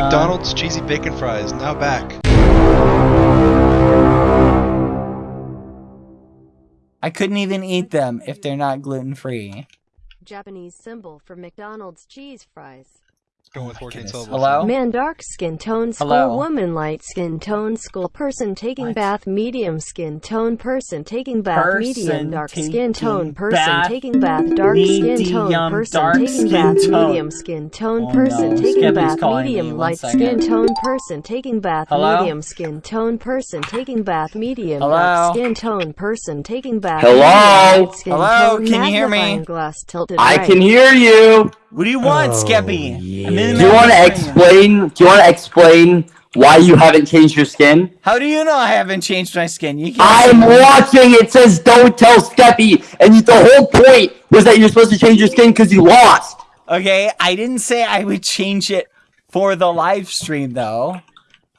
on? McDonald's uh, cheesy bacon fries, now back. I couldn't even eat them if they're not gluten free. Japanese symbol for McDonald's cheese fries. Going with 14 syllables. Hello? Man dark skin tone school Hello? woman light skin tone school person taking What? bath medium skin tone person taking bath Person medium dark skin tone person taking bath dark skin tone person taking bath medium skin tone person taking bath medium light skin tone person taking bath medium skin tone person taking bath medium dark skin tone person taking bath Hello? medium light skin Hello? Can you hear me? glass tilted I right. can hear you. What do you want, oh, Skeppy? I'm in the Do you want to explain? Do you want to explain why you haven't changed your skin? How do you know I haven't changed my skin? You. I'm watching. It says don't tell Skeppy, and you, the whole point was that you're supposed to change your skin because you lost. Okay, I didn't say I would change it for the live stream though.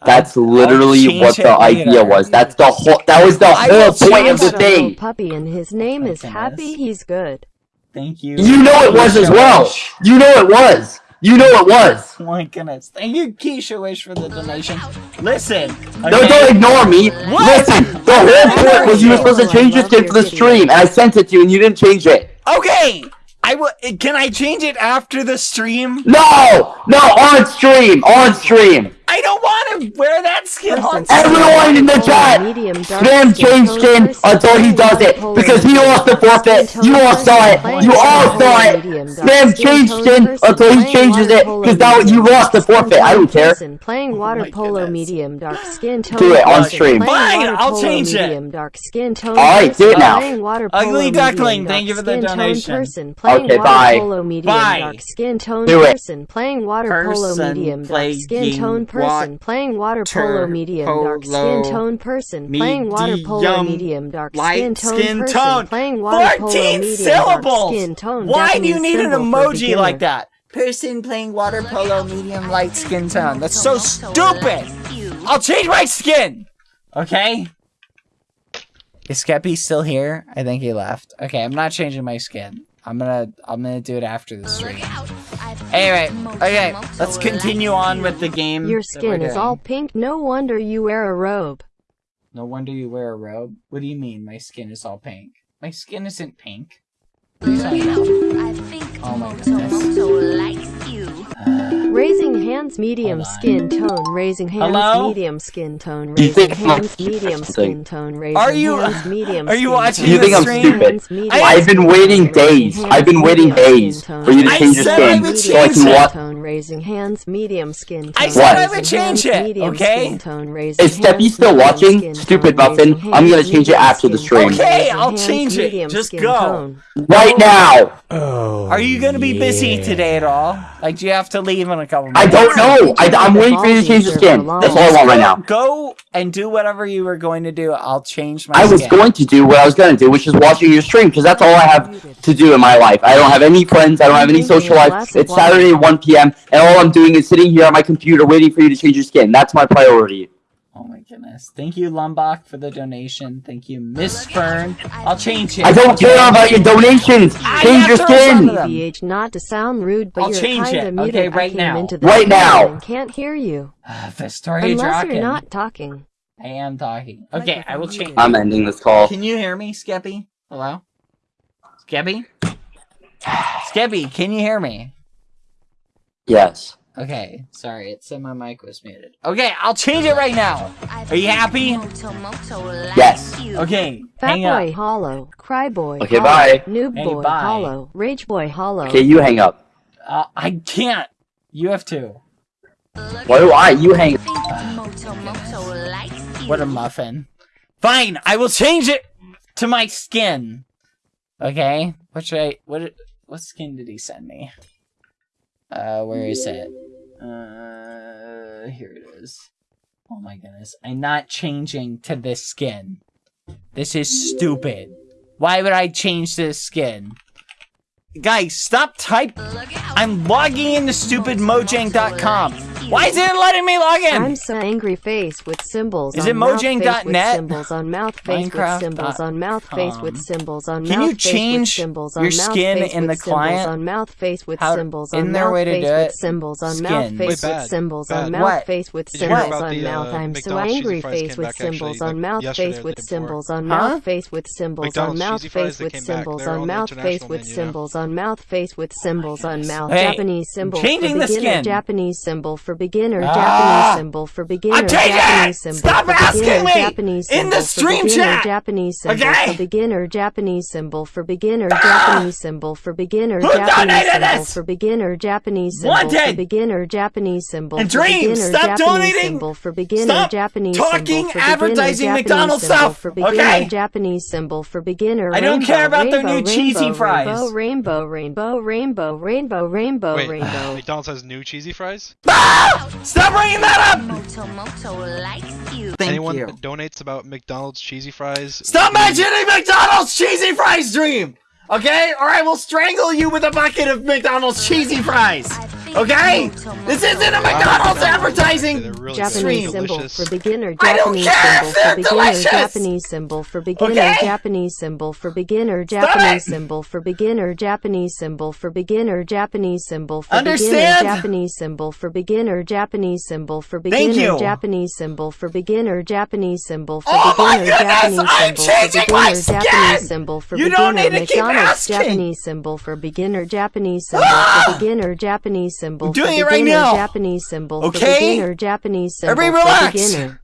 That's literally what it the later. idea was. That's the whole. That was the I whole point of the got thing. puppy and his name My is Happy. goodness. He's good. Thank you. You know it was as well. You know it was. You know it was. Oh my goodness. Thank you, Keisha Wish, for the donation. Listen. No, okay? don't ignore me. What? Listen, the whole point was you were supposed to change your skin for the stream, and I sent it to you, and you didn't change it. Okay. I will. Can I change it after the stream? No, no, on stream, on stream. I don't want to wear that skin on. Everyone in the chat, spam skin change skin until he does it because he lost the forfeit. You all saw it. You all saw it. Spam skin change skin until he changes it because now you lost the forfeit. I don't care. person Playing oh water polo medium dark skin tone Do it on person stream. playing Fine, water I'll polo change it. medium dark skin tone All right, do it person now. playing water polo Ugly medium duckling, dark thank you for the skin tone donation. person playing Okay, water bye. polo medium Bye. dark skin tone Do it. person playing water polo medium dark skin tone playing person playing water polo medium dark skin tone person playing water polo medium medium dark skin tone skin person tone. playing water polo 14 medium syllables. dark skin tone Why do you need an emoji like that? Person playing water polo medium light skin tone. That's so stupid. I'll change my skin. Okay. Is Skeppy still here? I think he left. Okay, I'm not changing my skin. I'm gonna I'm gonna do it after the stream. Anyway, okay, let's continue on with the game. Your skin is all pink. No wonder you wear a robe. No wonder you wear a robe. What do you mean my skin is all pink? My skin isn't pink. What are you? I think Oh my goodness. Moto likes you. Raising hands, medium Hold on. skin tone. Raising hands, Hello? medium skin tone. Do you Raising think I'm hands, medium something? skin tone. Raising Are you- hands, medium are you skin watching tone. You think I'm Raising stupid? hands, medium I've been skin waiting tone. Raising days. hands, I've been waiting medium skin days tone. for you to I change your said I skin would so I change can it. watch. Tone, raising hands, medium skin tone. I said I Raising would change hands, it, medium okay? skin tone. Raising Is Skeppy hands, still medium watching? skin Stupid tone. muffin. Raising I'm gonna hands, change it medium after the skin stream. tone. Okay, Raising I'll hands, change it. medium Just skin go. tone. Right oh. now. Oh, are you gonna be busy today at all? Like, do you have to leave in a couple I don't know. I, I'm waiting for you to change the skin. That's all I want right now. Go and do whatever you were going to do. I'll change my I was skin. going to do what I was going to do, which is watching your stream, because that's all I have to do in my life. I don't have any friends. I don't have any social life. It's Saturday at 1 p.m., and all I'm doing is sitting here on my computer waiting for you to change your skin. That's my priority. Oh my goodness. Thank you, Lumbach, for the donation. Thank you, Miss Fern. I'll change it. I don't care about your donations. I Change your got those on skin. them. BH, not to sound rude, but I'll you're change kinda it, muted. okay, right came now. into the Right now. can't hear you ah, the story unless rocking. you're not talking. I am talking. Okay, I will change. I'm ending this call. Can you hear me, Skeppy? Hello? Skeppy? Skeppy, can you hear me? Yes. Okay, sorry, it said my mic was muted. Okay, I'll change it right now. Are you happy? Moto Moto likes Yes. Okay, Fat hang boy up. hollow, cry boy. Okay, hollow, bye. Noob Hey, boy bye. hollow, rage boy hollow. Okay, you hang up. Uh, I can't. You have to. Why do I? You hang. I think Moto Moto likes you. What a muffin. Fine, I will change it to my skin. Okay? What should I what what skin did he send me? Uh where is it? Uh here it is. Oh my goodness. I'm not changing to this skin. This is stupid. Why would I change this skin? Guys, stop type. I'm logging into stupidmojang.com. you. Why is it letting me log in? I'm so angry face with symbols Is on it mouth face with Mojang.net? symbols on mouth face with Minecraft symbols dot on mouth face with com. symbols on Can mouth you face with change symbols your on mouth skin face in with the symbols client? on mouth face with How- symbols isn't on there a mouth way to face with symbols on mouth face with symbols on mouth face with Did you hear symbols about on the, mouth uh, I'm so McDonald's cheesy angry fries face came with back actually, symbols on mouth yesterday face or with the day before. symbols on mouth face with symbols on McDonald's mouth cheesy fries face with came back, symbols they're on on mouth face international with menu now. symbols on mouth face with symbols on mouth Hey, Japanese symbol for changing the beginner skin. Japanese symbol for beginner Ah. Japanese symbol for beginner I'm Japanese symbol Stop for asking beginner me! Japanese In the symbol for stream beginner chat! Japanese symbol Okay? for beginner Japanese symbol for beginner Ah! Japanese symbol for beginner Who Japanese symbol this? for beginner Japanese symbol for Wanted! beginner Japanese symbol And for Dream, beginner stop Japanese donating! symbol for beginner Stop Japanese talking symbol for beginner advertising Japanese McDonald's symbol stuff, for beginner okay? Japanese symbol for beginner I don't care about their new cheesy fries. Rainbow, rainbow, rainbow, rainbow, rainbow, Wait, rainbow. McDonald's has new cheesy fries? Ah! Stop bringing that up! Moto Moto likes you. Thank Anyone you. donates about McDonald's cheesy fries? Stop will be- mentioning McDonald's cheesy fries dream! Okay? Or I will strangle you with a bucket of McDonald's cheesy fries! Okay? This isn't a McDonald's They're advertising! really Japanese Stream. symbol delicious. for beginner. I don't Japanese care if symbol they're for beginner. delicious. Japanese symbol for beginner. Okay? Japanese symbol for beginner. Stop Japanese it. symbol for beginner. Japanese symbol for beginner. Japanese symbol for Understand? beginner. Japanese symbol for beginner. Japanese symbol for Thank beginner. you. Japanese symbol for beginner. Japanese symbol for Oh my beginner. goodness, Japanese I'm symbol for changing my beginner. Japanese skin. symbol for You beginner. don't need to keep McDonald's asking. Japanese symbol for beginner. Japanese symbol Ah! for beginner. Japanese symbol I'm for doing it beginner. right now. Japanese symbol for Okay? beginner. Japanese symbol Everybody for relax. beginner.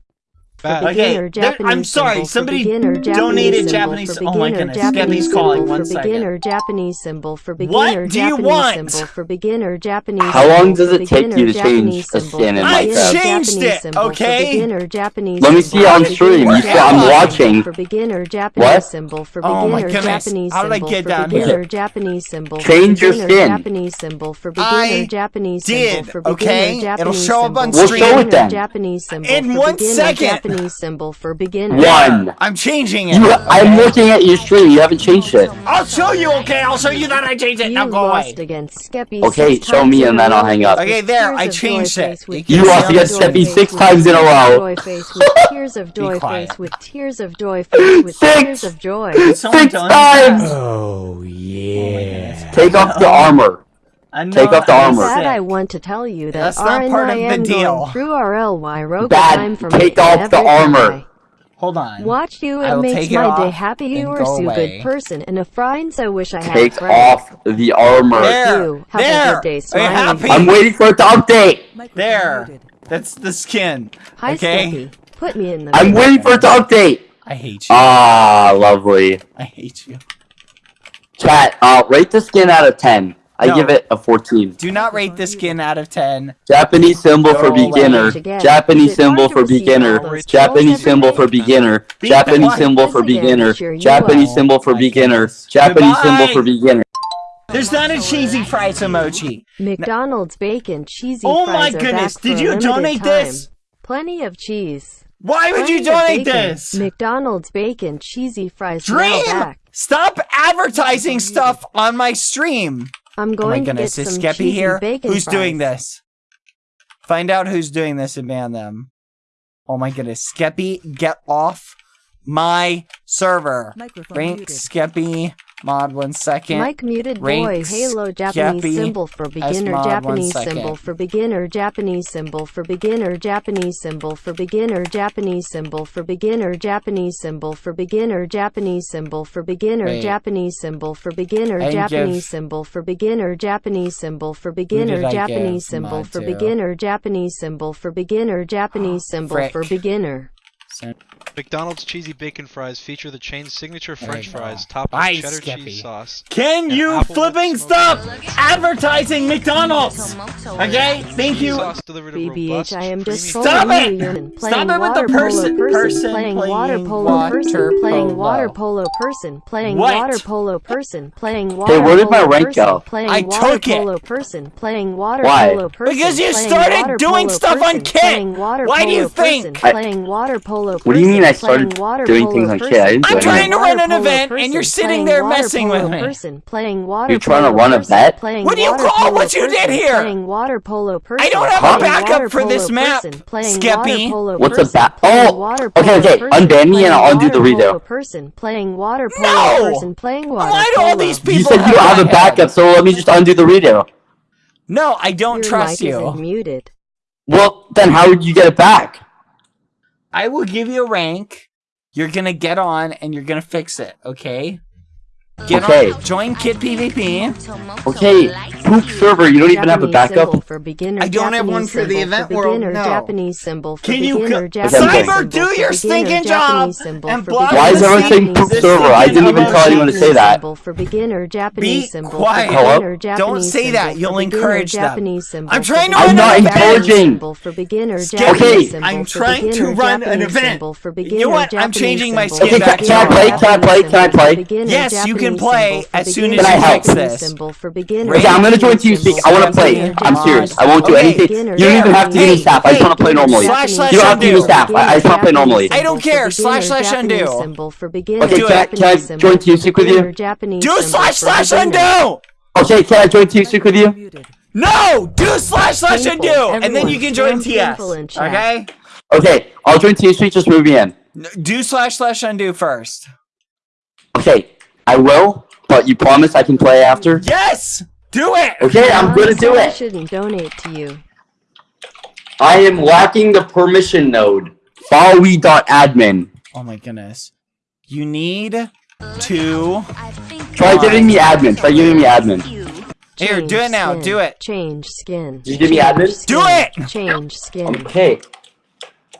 Bad. Okay, beginner, there- Japanese I'm sorry, symbol for somebody beginner, Japanese donated symbol Japanese- for oh my beginner, goodness, Japanese Gabby's symbol calling, for one second. beginner, Japanese symbol for beginner, What do you Japanese want? symbol for beginner, Japanese How long symbol does for it take you beginner, to change Japanese a symbol skin in for I beginner, changed Japanese it, symbol for okay? beginner, Japanese Let me symbol see it on for stream. beginner, You see- I'm Japanese watching. symbol For beginner, Japanese What? symbol for beginner Oh my beginner, goodness. Japanese How did I symbol get for down beginner, here? Japanese symbol for Change your beginner, skin. Japanese symbol for beginner, I Japanese did, symbol for beginner okay? beginner, It'll Japanese show up on symbol We'll for show it beginner, then. Japanese symbol In for one beginner, second. Japanese symbol for beginner. One. I'm changing it. You, I'm looking at your stream. You haven't changed it. I'll show you, okay? I'll show you that I changed it. You Now go away. lost against Skeppy Okay, show me and then I'll hang up. Okay, there, tears I changed it. You tears lost of against Skeppy six times in a row. joy face with tears of joy face with tears of joy face with Six. tears of joy. Did someone Six times. Oh, oh yeah. Take off the armor. I know Take off the I'm armor. Sad I want to tell you that That's not part of the deal. through RLY Rogue Bad. time for Take off the armor. I Hold on. Watch you, I it makes my day happy. You are go so away. good person and a friend. So wish I had Take a friend. off the armor. There. You. Have a there. good day, smiling. happy? I'm waiting for it to update. There. That's the skin. Hi, okay? Skeppy. Put me in the. I'm waiting for it to update. I hate you. Ah, lovely. I hate you. Chat, uh, rate the skin out of 10. I No. give it a 14. Do not rate the skin out of 10. Japanese symbol for beginner. Japanese Is it hard symbol for beginner. Japanese symbol for beginner. Japanese symbol for beginner. Japanese symbol for beginner. Japanese symbol for beginner. There's not a cheesy fries emoji. McDonald's bacon cheesy Oh my goodness, did you donate this? Plenty of cheese. Why would you donate this? McDonald's bacon cheesy fries Dream! Stop advertising stuff on my stream. I'm Oh my going to goodness, get is some Skeppy here? bacon Who's fries. doing this? Find out who's doing this and ban them. Oh my goodness. Skeppy, get off my server. Microphone Rank muted. Skeppy, mod one second. Mike muted Rank boy Halo Japanese Skeppy, symbol for beginner Japanese symbol for beginner Japanese symbol for beginner Japanese symbol for beginner Japanese symbol for beginner Japanese symbol for beginner Japanese symbol for beginner. Japanese symbol for beginner Japanese symbol for beginner Japanese symbol for beginner Japanese symbol for beginner Japanese symbol for beginner Japanese symbol for beginner McDonald's cheesy bacon fries feature the chain's signature French fries topped with cheddar Skeppy. cheese sauce. Can you flipping stop advertising McDonald's? Okay, thank you. sauce delivered a BBH, robust, I am just creamy Stop following it! you. You're Stop playing it with the water person- polo person playing playing water polo water person, playing polo. water polo person, playing What? water polo person, playing water where did my polo rank person, go? Playing I water took it. polo person, playing water Why? polo person. Because you playing started water doing polo stuff on person, Kit. Playing water Why do polo you think? person, I- playing water polo person. What do you mean I I playing started water doing polo things on person, Kit. I didn't do I'm playing trying to run an event, and you're sitting there messing with me. Person, playing water You're trying to run a person, bet? What do you call what you did here? Playing water polo person. don't have a backup for this polo map, person, playing Skeppy. water polo What's a person, ba- playing Oh, okay, okay, person, unban me and I'll undo the redo. Person, playing water polo No! person, playing water Why do all polo. these people You said you don't have a my head? backup, so let me just undo the redo. No, I don't Your trust mic you. isn't muted. Well, then how would you get it back? I will give you a rank. You're gonna get on and you're gonna fix it, okay? Get Okay. on. Join Kit PvP. Okay, poop server, you don't even have a backup? For beginner, I don't have one for the event for world, beginner, no. Japanese symbol for Can you beginner, co- Japanese Cyber, do your beginner, stinking job and block Why is everyone saying Japanese poop server? I didn't even for tell anyone to say that. symbol For beginner, Japanese Be symbol quiet. For Hello? beginner, Japanese Don't say that. You'll encourage them. Japanese symbol I'm trying to beginner, run I'm not an Japanese event. encouraging. symbol For beginner, Skeppy, Japanese symbol I'm trying to run an event. symbol For You know what? I'm changing my skin for back beginner, to play? Can I play? Can I play? symbol for beginner, Yes, you can play as soon as you fix Japanese this. symbol for beginner, Okay, I'm gonna join Japanese TeamSpeak. I wanna play. I'm serious. I won't do Japanese anything. You don't even have to give me staff. I just wanna play normally. Slash, slash, You don't have to give me staff. I I just wanna play normally. I don't care. Slash, slash, undo. Symbol for beginner, Okay, can I- Japanese can I symbol join for TeamSpeak with you? Do slash slash beginner. undo. Okay, can I join TeamSpeak with you? No, do slash slash Painful. undo, and then you can join spam TS. painful in chat. Okay. Okay, I'll join TeamSpeak. Just move me in. Do slash slash undo first. Okay, I will, but you promise I can play after? Yes, do it. Okay, I'm gonna do it. I it. shouldn't donate to you. I am lacking the permission node. Followy.admin. Oh my goodness. You need to. Try giving me admin. Try giving me admin. Here, do it now. skin. Do it. Change skin. Did you give me admin? skin. Do it! Change skin. Okay.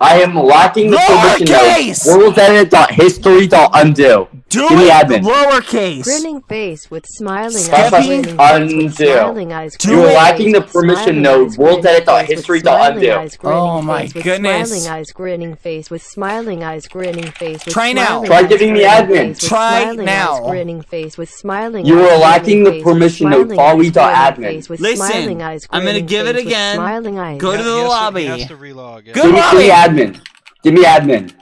I am lacking the permission Lowercase! node. WorldEdit.history.undo. Do Give me it. admin. Lowercase. Grinning face with smiling Skeppy, eyes. Grinning face with undo. Smiling eyes. Do grinning it. face lacking the with permission smiling node. eyes, grinning WorldEdit.history.undo. face with smiling eyes, grinning Oh my face with goodness. Smiling eyes, grinning face with smiling eyes, grinning face with Try now. Try giving me admin. Try now. Grinning face with smiling You are lacking the permission node. smiling eyes, Followy.admin. grinning face with Listen, I'm gonna give it again. Go to the he has lobby. he has to relog. yeah. Go- Give me, give me lobby. admin. Give me admin.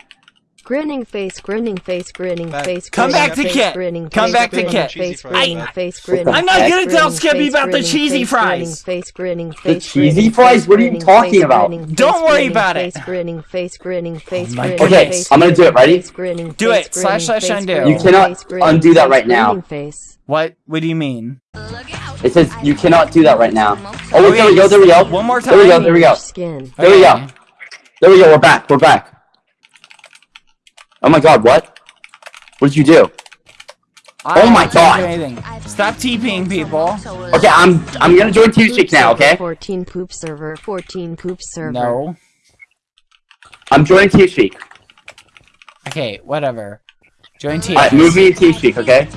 Grinning face, grinning face, grinning Back- face. Come grinning back to face, Kit. Grinning Come face, back to Kit. Face, I, face, grinning, I'm not gonna tell Skeppy about the grinning cheesy face, fries. Grinning face, The cheesy fries? What are you talking about? Don't worry about it. face, Grinning face, grinning oh face, my grinning goodness. I'm gonna do it. Ready? Do it. Slash, grinning slash, undo. You cannot undo that right now. What? What do you mean? It says you cannot do that right now. Oh, wait, there we go. There we go. one more time. There we go. There we go. There we go. There we go. We're back. We're back. Oh my god, what? What did you do? I Oh my God. do anything. Stop TPing people. Okay, I'm I'm gonna join TeamSpeak now, okay? 14 poop server, 14 poop server. No. I'm joining TeamSpeak. Okay, whatever. Join TS. Alright, move me in TeamSpeak, okay?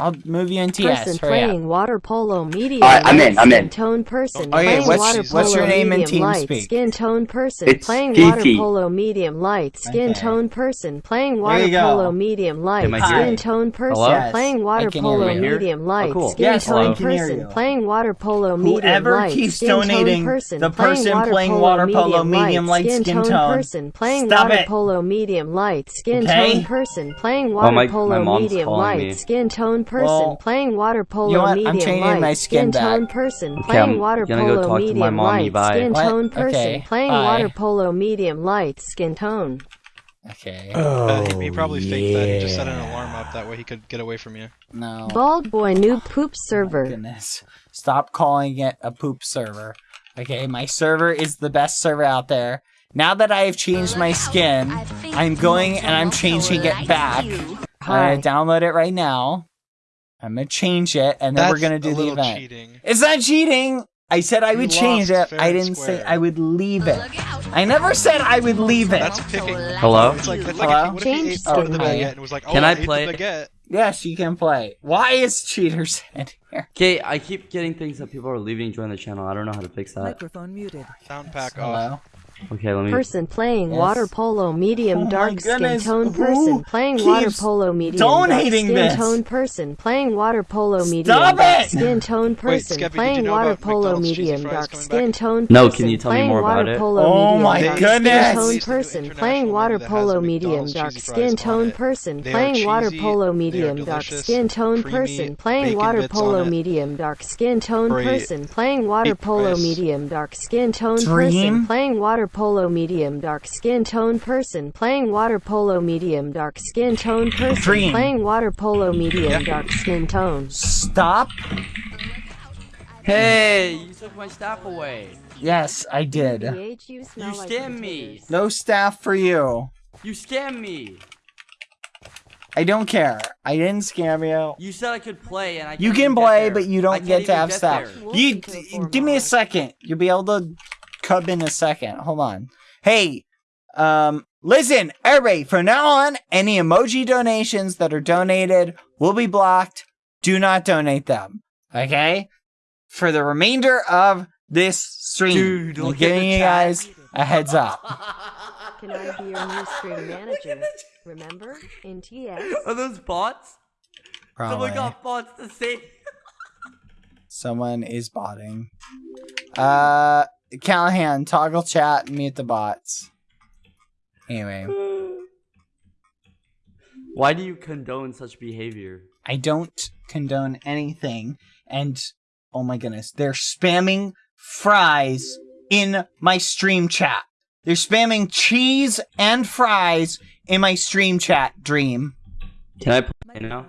I'll move you in TS. Person Hurry up. playing water polo medium. Alright, I'm in, light I'm skin in. Tone person. Oh, okay, playing what's- water what's your name in medium light TeamSpeak? Skin tone person. It's playing Fifi. water polo medium light skin Okay. tone person. Playing There water you go. polo medium light Am I skin here? Oh, tone person. Hello? Yes, Playing water polo medium light skin tone person. Playing water polo medium Whoever light keeps skin tone donating, person. the playing person water playing polo water polo medium medium light skin skin tone tone. person. Playing water polo medium light skin tone person. Playing oh, water my- polo my mom's medium calling light me. skin tone person. Well, playing water polo you know what? I'm medium changing light my skin back. tone person. Okay, Playing I'm water gonna go polo talk to my medium mommy, light bye. skin What? tone person. Okay, Playing bye. water polo medium light skin tone. Okay. Uh, he, he probably faked that. He just set an alarm up that way he could get away from you. No. Bald boy new poop server. Oh, Goodness. Stop calling it a poop server. Okay, my server is the best server out there. Now that I have changed my skin, I'm going and I'm changing it back. I'm gonna download it right now. I'm gonna change it, and then That's we're gonna do a the event. cheating. It's not cheating. I said I You would change it. I didn't say. I would leave it. I never said I would leave it. That's picking. Hello? It's like, it's Hello? like if, if Change ate part of the skin. baguette and was like, oh, Can I I play? Yes, you can play. Why is cheaters in here? Okay, I keep getting things that people are leaving join the channel. I don't know how to fix that. Microphone muted. Sound pack off. Hello. Okay, let me. Person playing Yes. water polo medium Oh dark skin goodness, tone who person playing water polo medium donating dark skin this? tone person playing water polo medium Stop dark it! skin tone person Skeppy, did you playing know water polo McDonald's medium dark skin tone No, person can you tell me playing more water about it? polo Oh medium my dark goodness! skin tone Released a new person playing water polo medium dark skin tone person playing water polo medium dark skin tone person playing water polo medium dark skin tone person playing water polo medium dark skin tone person playing water polo medium dark skin tone person playing water polo medium dark skin tone person Dream. playing water polo medium Yeah. dark skin tone Stop. Hey, you took my staff away. Yes, I did. You You smell like scammed me. No staff for you. You scammed me. I don't care. I didn't scam you. You said I could play, and I. You can't can even get play, there. but you don't get to have get staff. there. You can kill four give me a second. You'll be able to come in a second. Hold on. Hey, um, listen, everybody. From now on, any emoji donations that are donated will be blocked. Do not donate them. Okay. For the remainder of this stream, Dude, I'm giving you guys a heads up. Can I be your new stream manager? Remember? In TS? Are those bots? Probably. Someone got bots to say. Someone is botting. Uh, Callahan, toggle chat and mute the bots. Anyway, Why do you condone such behavior? I don't condone anything. And oh my goodness, they're spamming fries in my stream chat. They're spamming cheese and fries in my stream chat, Dream. Can I play now?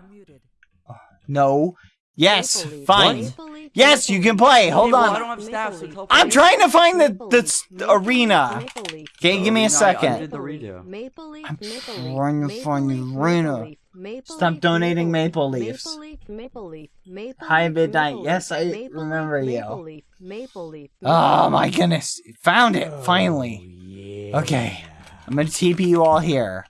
No. Yes, fine. Yes, you can play. Hold on. I don't have staff, so I'm trying to find the, the, Leaf, s- Maple arena. Leaf, Maple Leaf, Okay, give me a Arena, I second. did the redo. Maple Leaf, I'm Maple trying to find the arena. Maple Stop donating Maple Maple Leaf, Leafs. Maple Leaf, Maple Leaf, Maple Hi, Leaf, Midnight. Yes, I remember you. Maple Leaf, Maple Leaf, Oh my goodness. Found it, finally. Okay. I'm gonna TP you all here.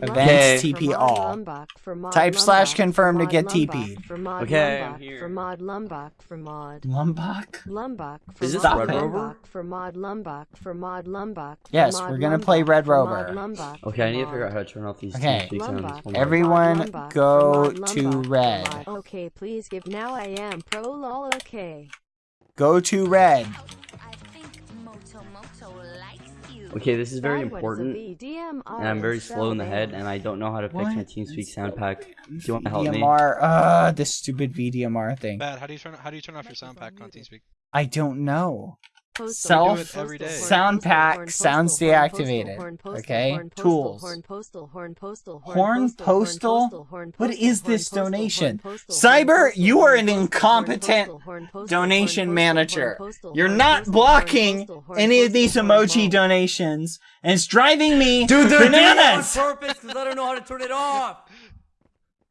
Lumbach Events for TP Mod all. Lumbach Type slash confirm to get TP'd. For Mod Okay, I'm Lumbach here. for Mod Lumbach for Mod. Lumbach? Lumbach for Is this Mod Red Rover? For Mod Lumbach for Mod Lumbach. for Yes, Mod we're gonna play Red Rover. Okay, I need to figure out how to turn off these Okay. TeamSpeak sounds. Lumbach Hold on. for Everyone Lumbach go to red. Okay, please give now I am pro lol okay. Go to red. Okay, this is very Guy, what is a important, and I'm very slow in the head, and I don't know how to fix What? my TeamSpeak sound pack. Do you want to help me? VDMR. Uh, this stupid VDMR thing. Bad. How do you turn? How do you turn off your sound pack on TeamSpeak? I don't know. Postal, Self do it every postal, day. horn, sound pack horn, sounds horn, deactivated, horn, postal, okay? horn, Tools. horn, postal, horn, postal, Horn postal, horn, postal? postal, horn, What horn, this postal, donation? Cyber, horn, you are an postal, horn, incompetent postal, horn, postal, donation manager. horn, postal, You're not blocking horn, postal, horn, any of these emoji mo- donations, and it's driving me Dude, they're bananas. doing it on purpose because I don't know how to turn it off.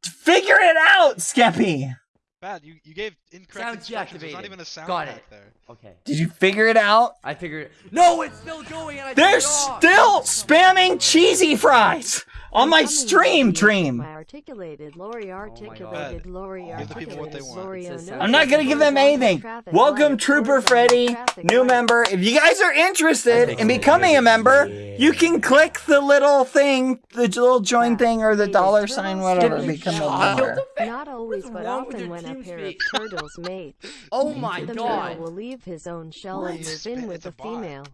Figure it out, Skeppy. Bad. You you gave incorrect Sound instructions. There's not deactivated. even a sound Got pack it. there. Okay, Did you figure it out? I figured. it. No, it's still going, and I They're turned off. still spamming cheesy fries on my stream dream. Oh my articulated, Lori articulated, Lori Give the people what they articulated, want. Lori It says. I'm not gonna give them anything. Welcome, Trooper Freddy, new member. If you guys are interested in becoming a member, you can click the little thing, the little join thing, or the dollar sign, whatever. Become a member. Not always, but often when a pair of turtles mate. Oh my the god! male will leave his own shell What? and It's move in with the female.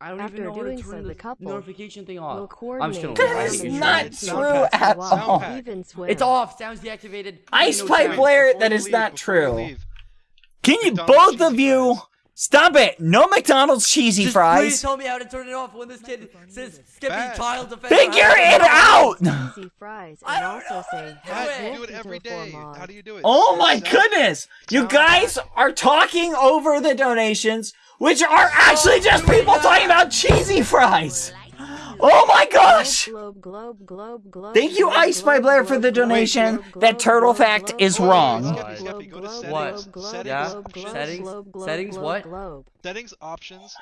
I don't After even know how doing to so, turn the the couple notification thing Will off. I'm coordinate just gonna leave is not true at all. Sound even swim. It's off. Sounds deactivated. Ice No Pipe sound. Blair, Before that you is leave, not true. Can you both of you fries. Stop it? No McDonald's cheesy Just please fries. tell me how to turn it off when this kid says Skeppy Bad. child defender. Figure How do I it out. Easy fries I and don't also say. How do you do it every until four day? mod. How do you do it? Oh my Sound- goodness! You guys are talking over the donations, which are actually just people talking about cheesy fries. Oh my gosh! Globe, globe, globe, globe, Thank you, Ice by Blair, for the donation. That turtle fact is wrong. globe, Skeppy, globe, Skeppy, go to globe, settings. globe, globe, Settings, Yeah. globe, globe, Settings, globe, globe, settings, what? Settings, options,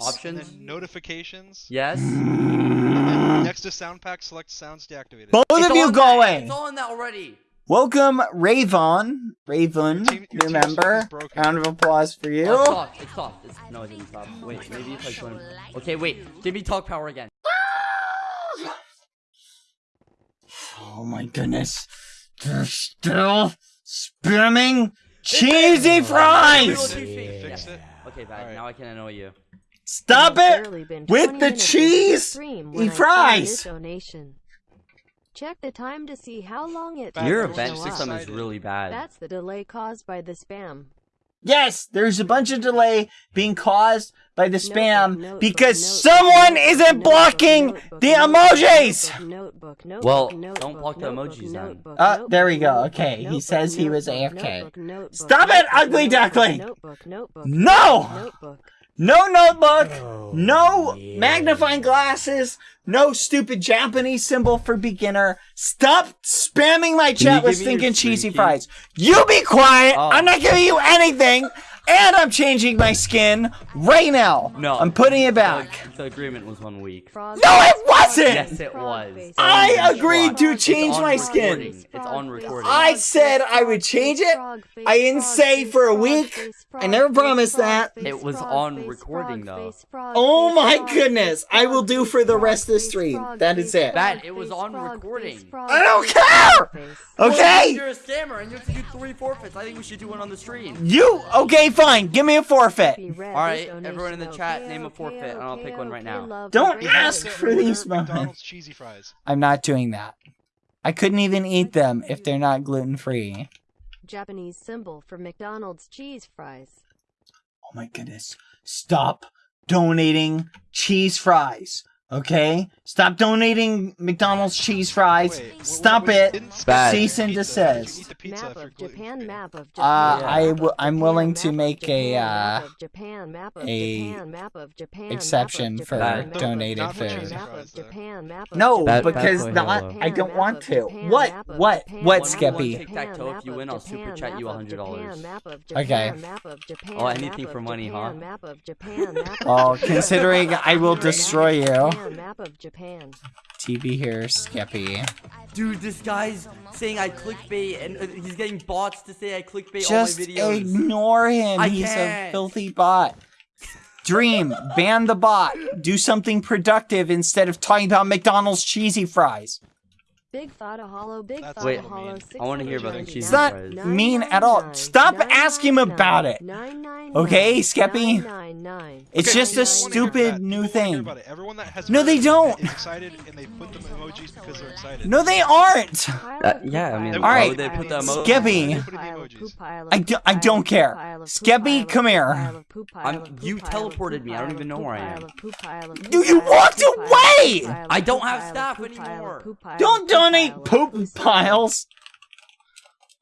oh Options. notifications. Yes. Next to sound pack, select sounds deactivated. Both of you on go that. away. That already. Welcome, Ravon. Ravon, Your team- your remember? Round of applause for you. Oh, it stopped. It stopped. It's, no, it didn't stop. Wait, maybe if I join. Okay, wait. Give me talk power again. Oh my goodness. They're still spamming cheesy fries! Fix it. Okay, bad. Alright. Now I can annoy you. Stop it! with the cheese into the stream when and I saw fries. your donation. Check the time to see how long it Your event system is really bad. That's the delay caused by the spam. Yes, there's a bunch of delay being caused by the spam Notebook, notebook, because notebook, someone notebook, isn't blocking notebook, the notebook, emojis! notebook, notebook, Well, notebook, don't block the notebook, emojis then. notebook, Oh, there we go. Okay, he says he was AFK. notebook, notebook, Stop it, ugly notebook, duckling! Notebook, notebook, No! No notebook, Oh, no magnifying glasses, no stupid Japanese symbol for beginner. Stop spamming my chat with give me your stinking cheesy fries. You be quiet. Oh. I'm not giving you anything. And I'm changing my skin right now. No. I'm putting it back. The, the agreement was one week. Frog No, it wasn't! Yes, it was. I agreed to change my skin. It's on recording. I said I would change it. I didn't say for a week. I never promised that. It was on recording, though. Oh my goodness. I will do for the rest of the stream. That is it. That- it was on recording. I don't care! Okay? You're a scammer and you have to do three forfeits. I think we should do one on the stream. You okay? Fine. Give me a forfeit. All right, everyone in the chat, Okay, name a okay, forfeit, and I'll pick one right okay, now. Don't ask for these Order moments. McDonald's cheesy fries. I'm not doing that. I couldn't even eat them if they're not gluten free. Japanese symbol for McDonald's cheese fries. Oh my goodness. Stop donating cheese fries. Okay? Stop donating McDonald's cheese fries. Wait, w- Stop we it. didn't Bad. Cease and desist. You eat the pizza map of Japan, map of Uh, Japan. I map w- of I'm willing to make a, Japan, uh, Japan, map of a Japan, map of Japan, exception map of for Japan, Bad. donated food. cheesy Map fries, of though. Japan, map of No, Bad- Japan, bad because not. I don't want to. Japan, What? What? Japan, What, map of Skeppy? Tic-tac-toe, if you win, I'll super chat you $100. Japan, map of Okay. Japan, map of Japan, Oh, anything for money, huh? Map of Japan, map of Oh, considering I will destroy you. Map of Japan, Map of Japan. TV here, Skeppy. Dude, this guy's saying I clickbait and uh, he's getting bots to say I clickbait Just all my videos. ignore him. I He's a can't. filthy bot. Dream, ban the bot. Do something productive instead of talking about McDonald's cheesy fries. Big thought a hollow, big That's thought Wait, a hollow. I wanna hear about the 699. cheesy It's not fries. mean at all. Stop asking him about it. Okay, Skeppy? It's Okay, just a people stupid that. new People wanna hear thing. Everyone that has No, they don't. Excited and they put the emojis because they're excited. No, they aren't. Uh, yeah, I mean, Alright, would they put the emojis? Skeppy. Put in the emojis. I do- I don't care. Skeppy, come here. I'm- you teleported me. I don't even know where I am. You- you walked away! I don't have staff anymore. Don't donate poop piles.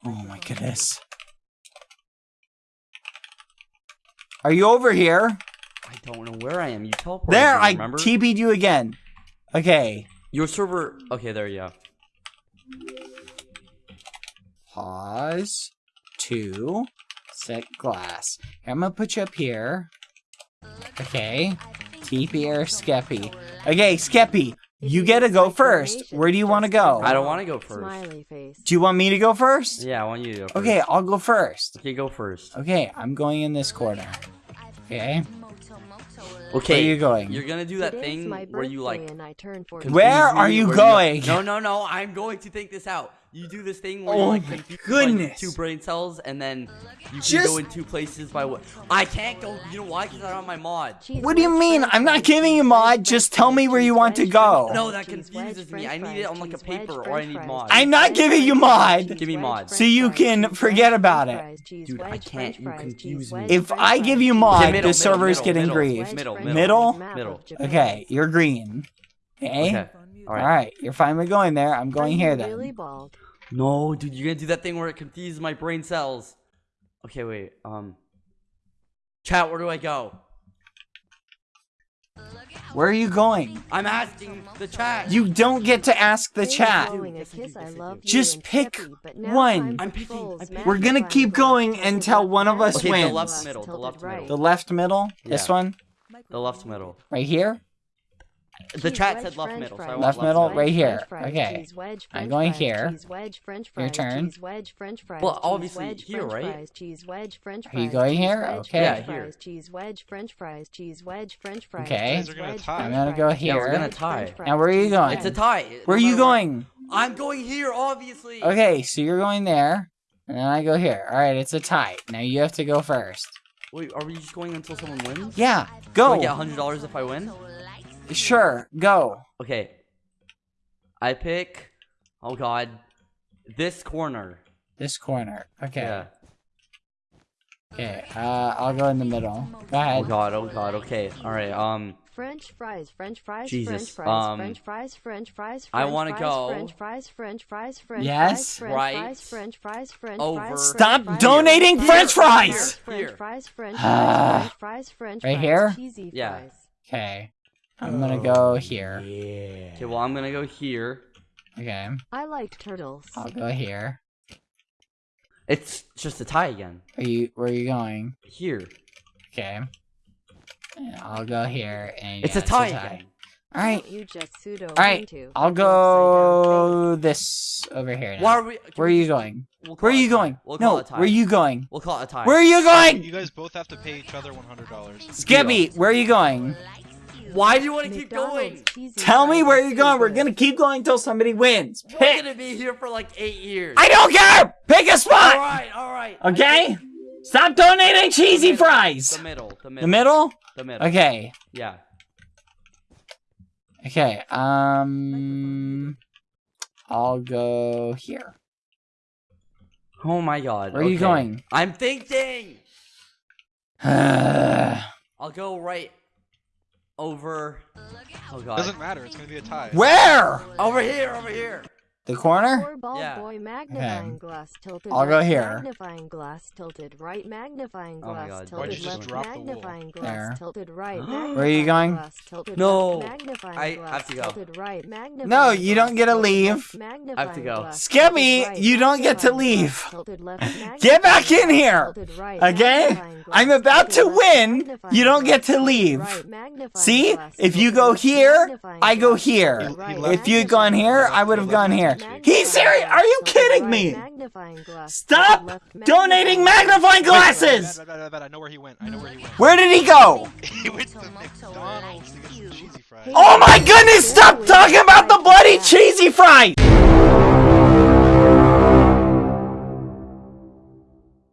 Oh my goodness. Are you over here? I don't know where I am. You teleported There, me, I? TP'd you again. Okay. Your server... Okay, there you go. Pause. Two. Set glass. I'm gonna put you up here. Okay. TP or Skeppy. Okay, Skeppy. You get to go first. Where do you want to go? I don't want to go first. Smiley face. Do you want me to go first? Yeah, I want you to go first. Okay, I'll go first. Okay, go first. Okay, I'm going in this corner. Okay. Okay, Where are you going? You're gonna do that Today's thing where you like and I turn Where are you where going? no, no, no. I'm going to think this out. You do this thing where Oh you like my confuse, goodness. two brain cells, and then you can Just- go in two places by what? I can't go. You know why? Because I'm on my mod. What do you mean? I'm not giving you mod, just tell me where you want to go. No, that cheese confuses me. I need it on, like, a paper, or I need mod. I'm not giving you mod. Give me mod. So you can forget about it. Dude, I can't. You confuse me. If I give you mod, wedge, Okay, middle, the server's middle, getting middle, grief. middle, middle. Middle? Middle. Okay, you're green. Okay? Okay. All right. Alright, you're finally going there. I'm going you here really bald? No, dude, you're gonna do that thing where it confuses my brain cells. Okay, wait. Um. Chat, where do I go? Where are you going? I'm asking the chat. You don't get to ask the chat. for blowing a Yes, I do, kiss, I yes, I love do. you Just pick Peppy, but now one. I'm picking- trolls, I'm picking- We're gonna keep going until one of us Okay, the wins. left middle, the left middle. The left middle? This one? The left middle. Right here? The Cheese chat wedge, said left middle, so I Left left middle, side. right here. fries, Okay. cheese wedge, I'm going fries, here. Cheese wedge, French Your turn. cheese wedge, French fries, Well, cheese obviously wedge, here, French right? fries, cheese wedge, French Are you going here? wedge, Okay. Yeah, here. fries, cheese wedge, French fries, cheese wedge, French fries, Okay. cheese Guys are gonna wedge, tie. French I'm gonna go cheese here. We're gonna tie. Now, where are you going? It's a tie. Where are you going? I'm going here, obviously. Okay, so you're going there, and then I go here. All right, it's a tie. Now you have to go first. Wait, are we just going until someone wins? Yeah, Do I go. get hundred dollars if I win? Sure, go. Okay. I pick. Oh God, this corner. This corner. Okay. Yeah. Okay. Uh, I'll go in the middle. Go Oh. God. Oh God. Okay. All right. Um. French fries, French fries, Jesus, French fries, um, French fries, French fries, I wanna go- French fries, French fries, French Yes, fries, French right fries, French fries, French over- fries, Stop fries, donating French French fries! Here. French fries, French Ah. fries, French fries, French Right here? cheesy Yeah. fries. Okay. I'm gonna oh, go here. Yeah. Okay. Well, I'm gonna go here. Okay. I like turtles. I'll go here. It's just a tie again. Are you? Where are you going? Here. Okay. And I'll go here, and It's yeah, a tie again. All right. You just pseudo All right. into I'll go this over here. Now. Why are we? can Where are you going? We'll Where are you going? We'll No. it a tie. Where are you going? We'll call it a tie. Where are you going? You guys both have to pay each other one hundred dollars. Skeppy, where are you going? Why do you want to keep going? Tell me where you're going. We're gonna keep going until somebody wins. We're gonna be here for like eight years. I don't care. Pick a spot. All right, all right. Okay. Stop donating cheesy middle, fries. The middle. The middle. The middle. The middle. Okay. Yeah. Okay. Um. I'll go here. Oh my God. Where are you going? I'm thinking. I'll go right over. Oh God. Doesn't matter. It's gonna be a tie. Where? Over here. Over here. The corner. Yeah. boy magnifying glass tilted. I'll go left, here. Magnifying glass tilted right. Magnifying Oh my glass God. tilted Why'd just left. drop the wool? magnifying glass There. tilted right. Where are you going? tilted No. left, I have to go. right. No, you don't get to tilted leave. left, magnifying go. glass Skeppy, tilted right, you don't get to leave. glass tilted left, Get back in here. Okay? I'm about to win. You don't get to leave. See? If you go here, I go here. If you had gone here, I would have gone here. He's serious. Are you kidding me? Stop donating magnifying glasses. I know where he went. I know where he went. Where did he go? he went to McDonald's to get some cheesy fries. Oh my goodness, stop talking about the bloody cheesy fries!